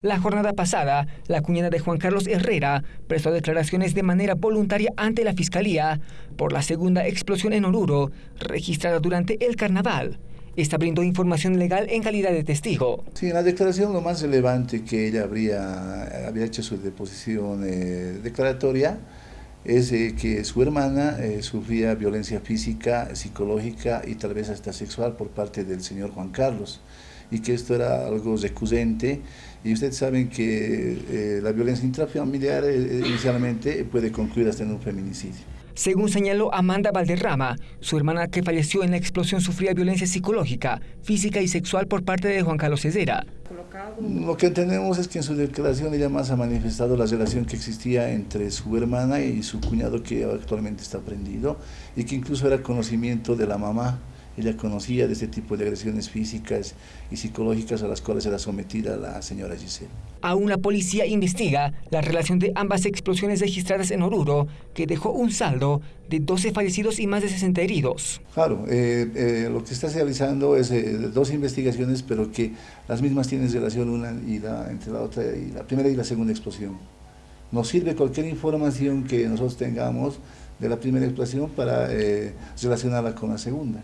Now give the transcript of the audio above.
La jornada pasada, la cuñada de Juan Carlos Herrera prestó declaraciones de manera voluntaria ante la Fiscalía por la segunda explosión en Oruro, registrada durante el carnaval. Esta brindó información legal en calidad de testigo. Sí, en la declaración lo más relevante que ella habría, había hecho su deposición eh, declaratoria es eh, que su hermana eh, sufría violencia física, psicológica y tal vez hasta sexual por parte del señor Juan Carlos y que esto era algo recurrente y ustedes saben que eh, la violencia intrafamiliar inicialmente puede concluir hasta en un feminicidio. Según señaló Amanda Valderrama, su hermana que falleció en la explosión sufría violencia psicológica, física y sexual por parte de Juan Carlos Cesera. Lo que entendemos es que en su declaración ella más ha manifestado la relación que existía entre su hermana y su cuñado que actualmente está prendido y que incluso era conocimiento de la mamá ella conocía de este tipo de agresiones físicas y psicológicas a las cuales era sometida la señora Giselle. Aún la policía investiga la relación de ambas explosiones registradas en Oruro, que dejó un saldo de 12 fallecidos y más de 60 heridos. Claro, eh, eh, lo que está realizando es eh, dos investigaciones, pero que las mismas tienen relación una y la, entre la otra, y la primera y la segunda explosión. Nos sirve cualquier información que nosotros tengamos de la primera explosión para relacionarla con la segunda.